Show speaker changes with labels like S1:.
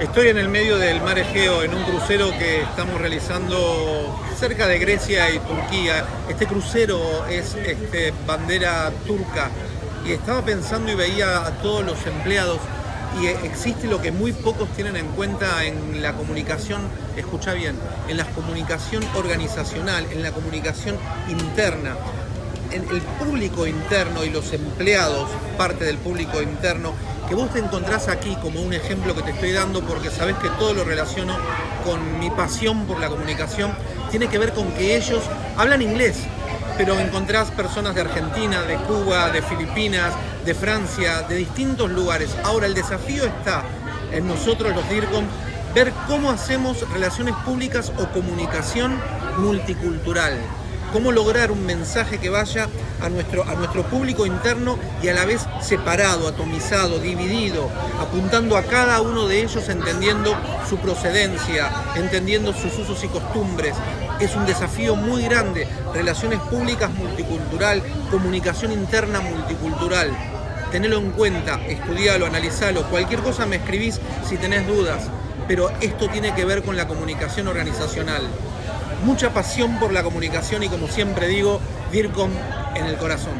S1: Estoy en el medio del mar Egeo en un crucero que estamos realizando cerca de Grecia y Turquía. Este crucero es este, bandera turca y estaba pensando y veía a todos los empleados y existe lo que muy pocos tienen en cuenta en la comunicación, escucha bien, en la comunicación organizacional, en la comunicación interna. En el público interno y los empleados, parte del público interno, que vos te encontrás aquí como un ejemplo que te estoy dando porque sabés que todo lo relaciono con mi pasión por la comunicación, tiene que ver con que ellos hablan inglés, pero encontrás personas de Argentina, de Cuba, de Filipinas, de Francia, de distintos lugares. Ahora el desafío está en nosotros los DIRCOM ver cómo hacemos relaciones públicas o comunicación multicultural cómo lograr un mensaje que vaya a nuestro, a nuestro público interno y a la vez separado, atomizado, dividido, apuntando a cada uno de ellos, entendiendo su procedencia, entendiendo sus usos y costumbres. Es un desafío muy grande, relaciones públicas multicultural, comunicación interna multicultural. Tenelo en cuenta, estudialo, analizalo, cualquier cosa me escribís si tenés dudas, pero esto tiene que ver con la comunicación organizacional mucha pasión por la comunicación y como siempre digo, DIRCOM en el corazón.